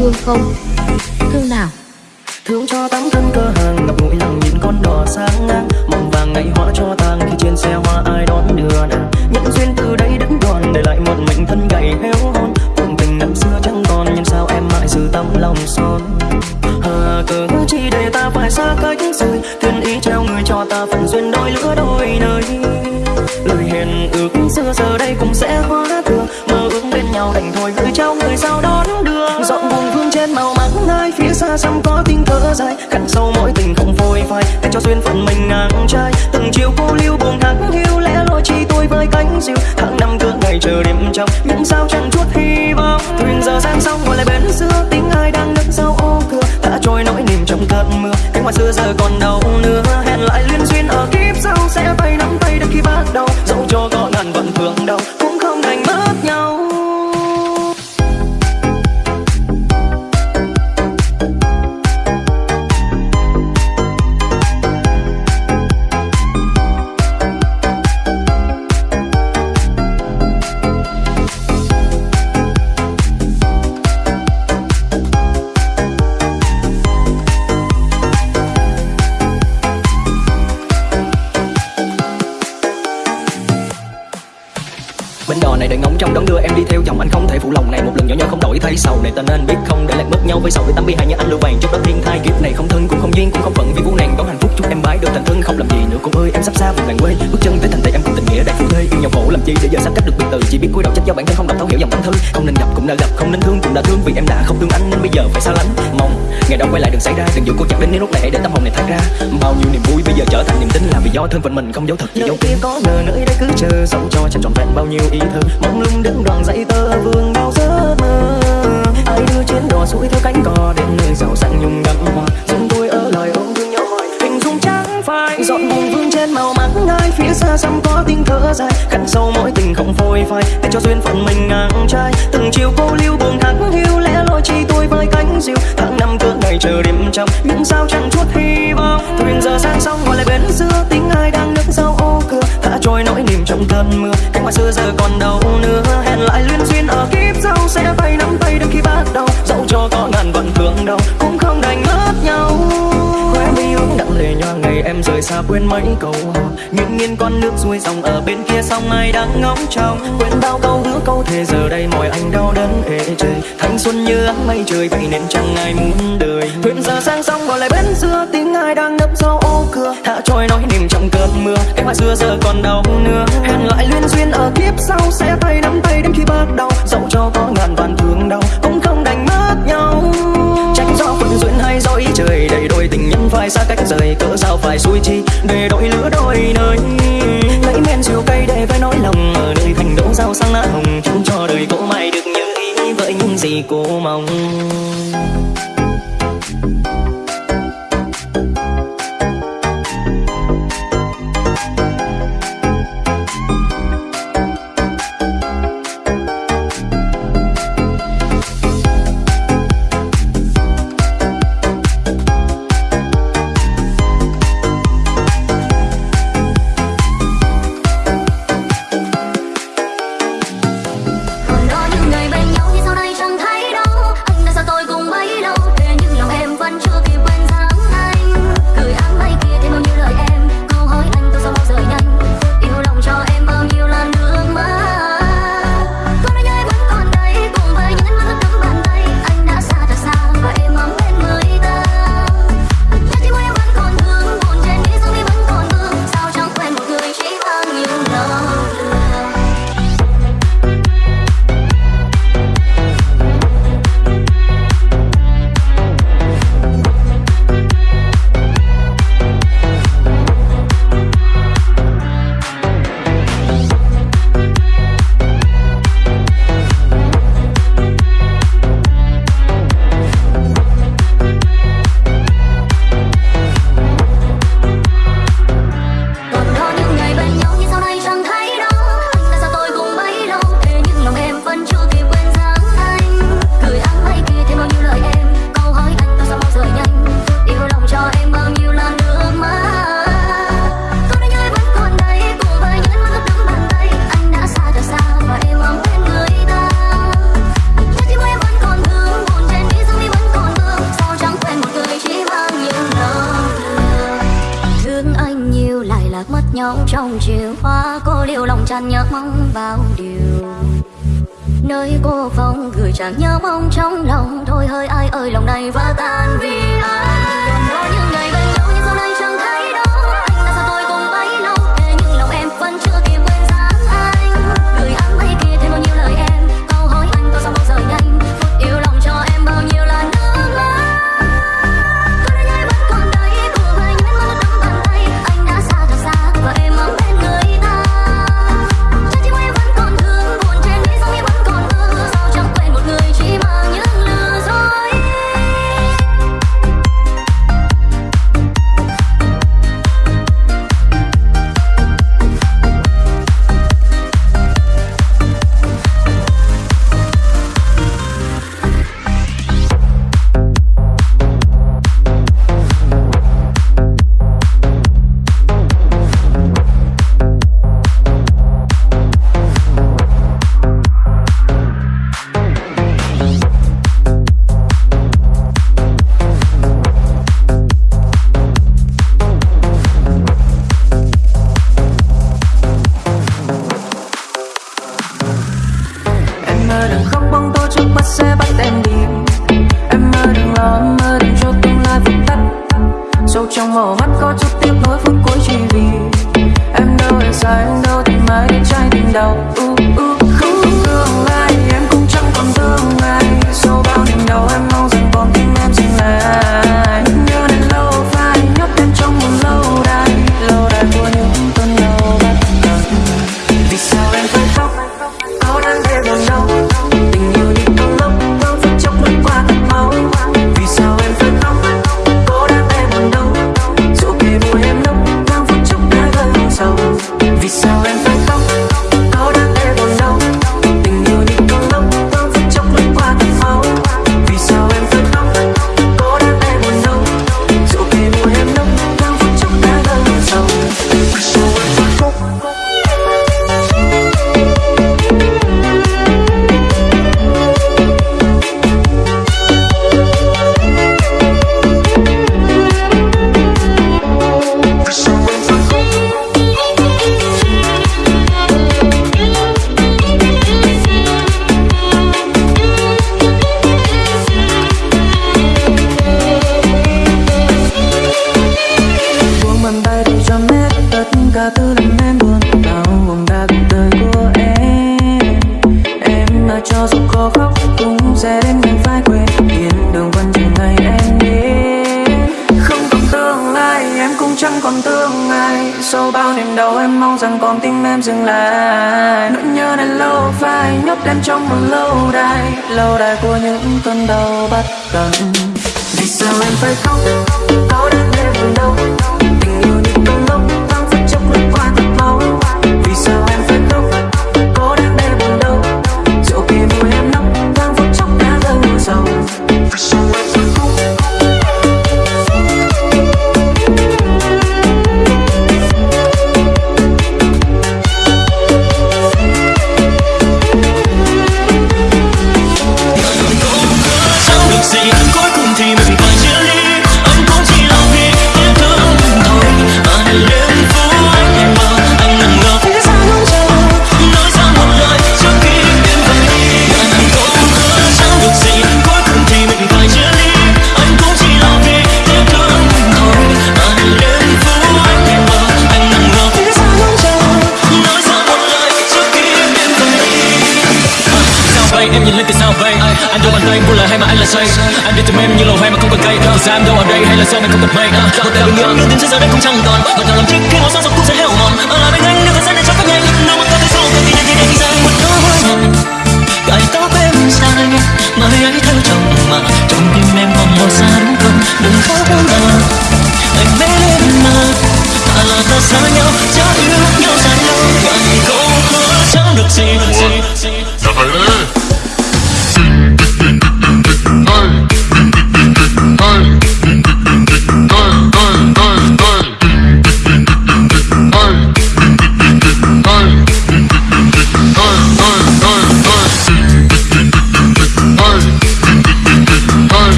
thương không? Thương nào? Thương cho tấm thân cơ hàng ngập ngụy lòng nhìn con đỏ sáng ngang. Mong vàng ngày hóa cho tang, khi trên xe hoa ai đón đưa nàng. Những duyên từ đây đứng đoàn để lại một mình thân gầy héo hon. Cuộc tình năm xưa chẳng còn, nhưng sao em mãi giữ tấm lòng son? Hà cớ chi để ta phải xa cách rồi thiên ý treo người cho ta phần duyên đôi lứa đôi nơi. Lời hẹn ước xưa giờ đây cũng sẽ hóa xa xăm có tiếng thở dài. Khăn sâu mỗi tình không phôi phai, để cho duyên phận mình ngang trai. Từng chiều cô lưu buồn thắng hiu lẽ loi chi tôi với cánh diều. Tháng năm cứ ngày chờ đêm trong, những sao chẳng chút hy vọng. Thuyền giờ sang sông ngồi lại bến xưa, tiếng ai đang đứng sau ô cửa. Đã trôi nỗi niềm trong cơn mưa, cánh hoa xưa giờ còn đâu nữa hẹn lại liên duyên ở kiếp sau sẽ tay nắm tay đến khi bắt đầu. Dẫu cho có ngàn vận thương đâu này ta nên biết không? Để lại mất nhau với sầu với tâm bi hai như anh lưu vàng. Trong đó thiên thai, kiếp này không thân, cũng không duyên, cũng không phận. Vì vũ nàng đón hạnh phúc, chúc em bái được thành thân. Không làm gì nữa cô ơi, em sắp xa vùng làng quê. Bước chân tới thành tây, em cùng tình nghĩa đại phu thê. Yêu nhau khổ làm chi để giờ sắp cách được biệt từ. Chỉ biết cúi đầu trách do bản thân, không đọc thấu hiểu dòng tâm thư không nên gặp cũng đã gặp, không nên thương cũng đã thương. Vì em đã không thương anh, nên bây giờ phải xa lánh. Mong ngày đó quay lại đừng xảy ra. Đừng giữ cô chặt đến nếu lúc này để tâm hồn này thoát ra. Bao nhiêu niềm vui bây giờ trở thành niềm tin là vì do thân phận mình, không giấu thật, chỉ giấu kia có ngờ nơi đây cứ chờ dẫu cho chẳng trọn vẹn bao nhiêu ý thơ. Mong lung đứng đoàn dãy tơ, vương bao giấc mơ ai đưa chuyến đò xuôi theo cánh cò đến nơi giàu sang nhung đậm hoa. Dừng tôi ở lời ôm thương nhau hỏi hình dung trắng phai. Dọn buồn vương trên màu mắt ngay phía xa xăm có tiếng thở dài. Cặn sâu mỗi tình không phôi phai, để cho duyên phận mình ngang trai. Từng chiều cô lưu buồn thắng hiu lẽ loi chi tôi với cánh diều. Tháng năm cỡ ngày chờ đêm trong những sao chẳng chút hy vọng. Thuyền giờ sang sông ngồi lại bến xưa tiếng ai đang nức sau ô cửa thả trôi nỗi niềm trong cơn mưa. Cánh hoa xưa giờ còn đâu nữa. Hẹn lại liên duyên ở kiếp sau sẽ tay nắm tay đến khi bắt đầu dẫu cho có ngàn vận thương đâu cũng không đành mất nhau. Khóe mi ướt đặng lệ nhòa ngày em rời xa quên mấy câu hò. Nghiêng nghiêng con nước xuôi dòng ở bên kia sông ai đang ngóng trông. Quên bao câu hứa câu thề giờ đây mọi anh đau đớn ê trời. Thanh xuân như áng mây trời vậy nên chẳng ai muốn đời. Thuyền giờ sang sông gọi lại bên xưa tiếng ai đang nấp sau cưa hạ trôi nói niềm trong cơn mưa. Cái hoa xưa giờ còn đâu nữa hẹn lại liên duyên ở kiếp sau, sẽ tay nắm tay đến khi bắt đầu dẫu cho có ngàn vạn thương đau, cũng không đành mất nhau. Tránh do phận duyên hay do ý trời đầy đôi tình nhân phải xa cách rời cỡ sao phải xui chi. Để đổi lứa đôi nơi, lấy men rượu cây để với nỗi lòng. Ở nơi thành đỗ rau sang lá hồng, chúc cho đời cô mai được như ý, với những gì cô mong.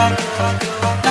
Rock, rock, rock, rock.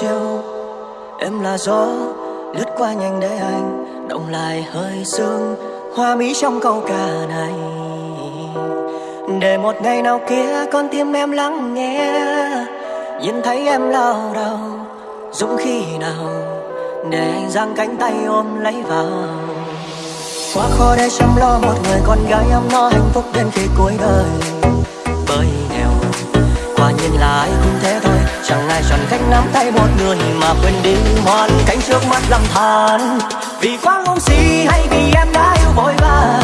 treo. Em là gió lướt qua nhanh để anh động lại hơi sương hoa mỹ trong câu ca này. Để một ngày nào kia con tim em lắng nghe nhìn thấy em lao đầu, dũng khi nào để anh giang cánh tay ôm lấy vào. Quá khó để chăm lo một người con gái ấm no hạnh phúc đến khi cuối đời. Bởi nghèo quả nhiên là ai cũng thế thôi này tròn cánh nắm tay một người mà quên đi hoàn cảnh trước mắt lầm than. Vì quá ngu si hay vì em đã yêu vội vàng.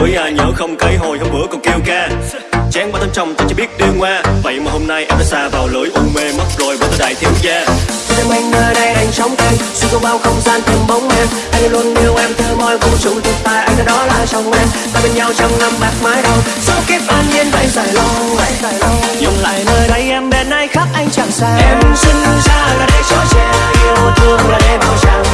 tuổi à, nhớ không cấy hồi hôm bữa còn kêu ca. Chán ba tấm trong tôi chỉ biết điêu ngoa vậy mà hôm nay em đã xa vào lưỡi u mê mất rồi với tôi đại thiếu gia. Tôi đem anh nơi đây anh sống tay, xuyên qua bao không gian tìm bóng em. Anh luôn yêu em từ mọi vũ trụ tuyệt tay anh đã đó là chồng em. Ta bên nhau trong năm bạc mái đầu số kiếp an nhiên vậy dài lâu dài lâu. dừng lại nơi đây em bên ai khác anh chẳng xa. Em sinh ra là để cho trẻ yêu thương là để bảo chàng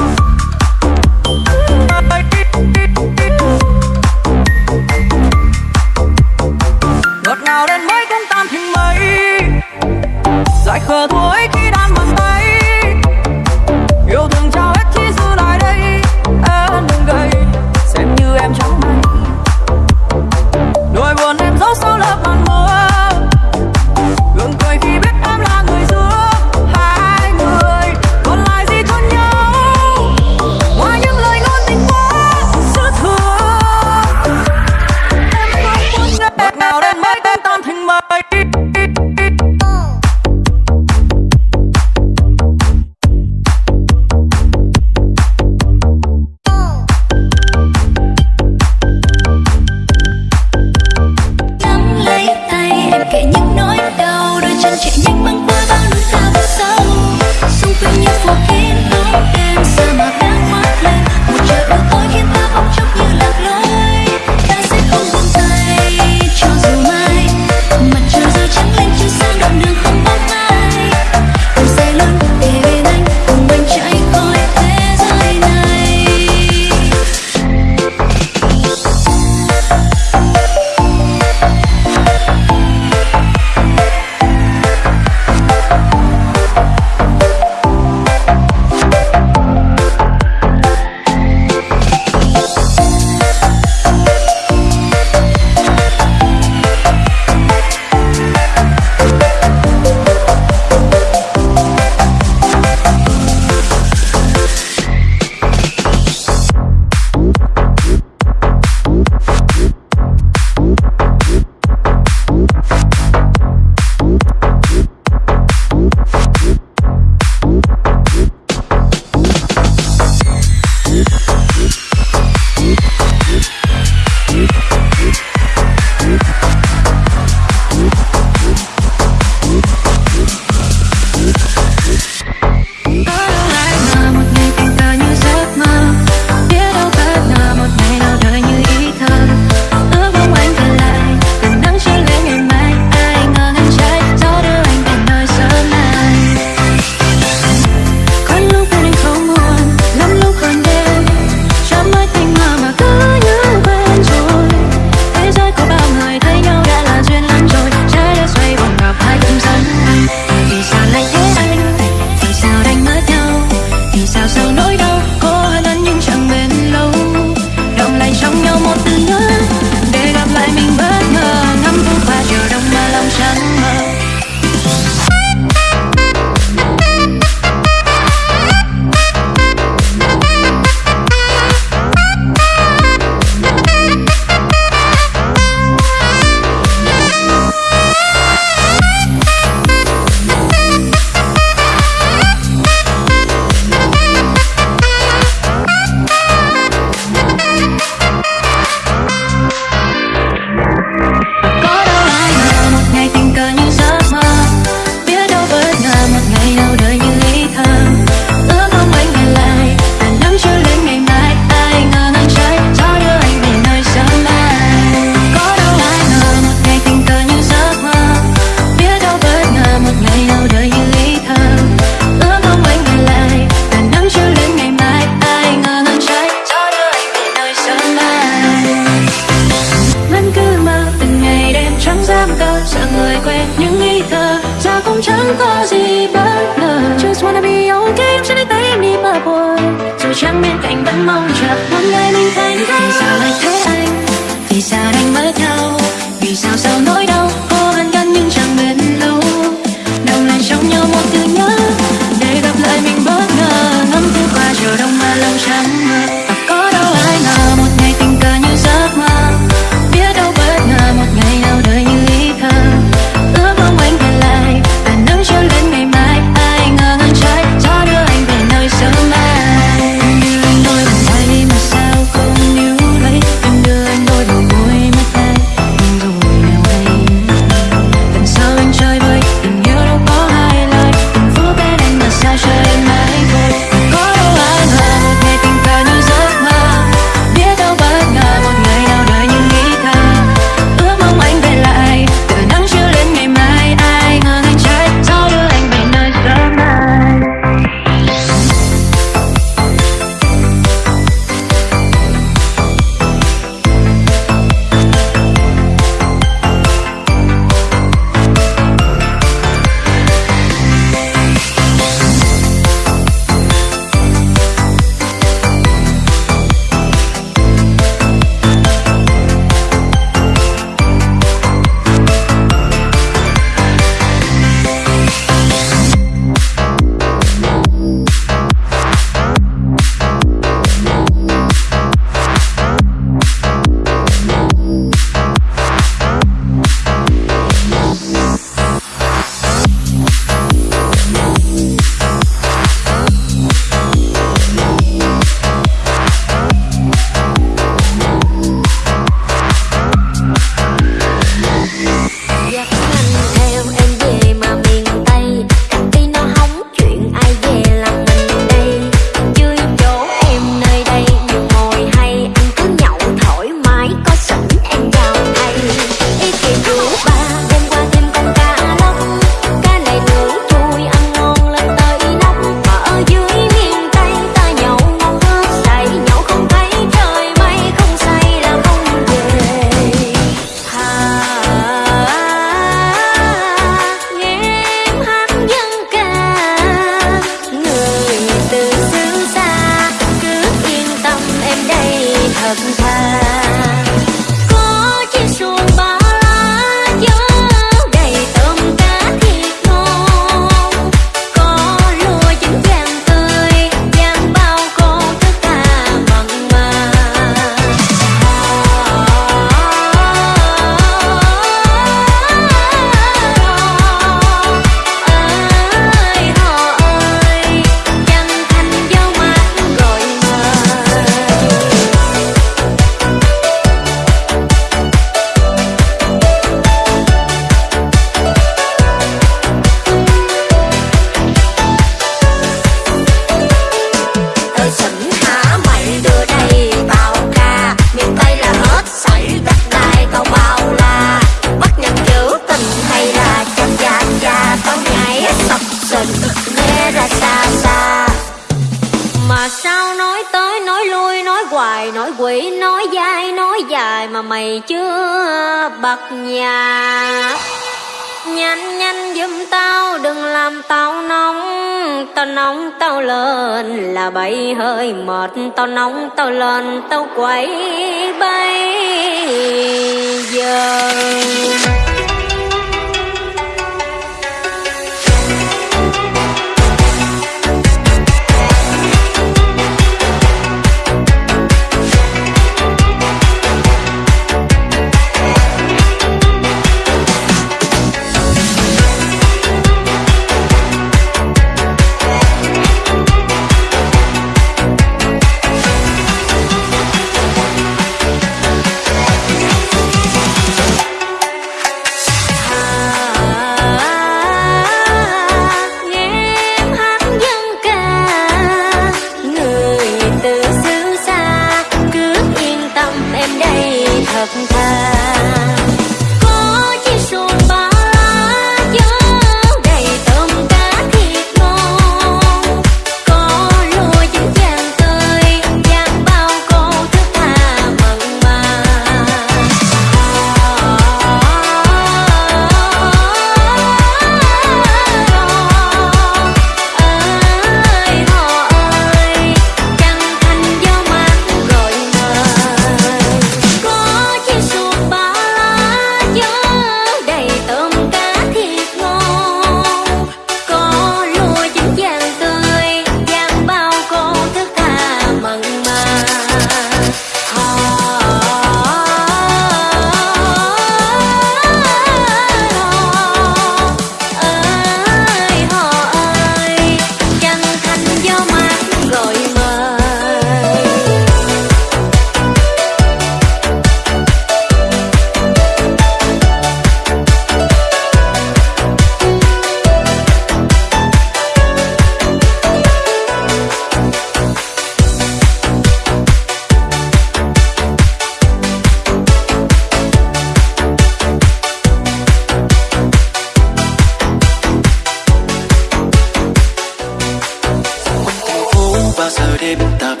tip-top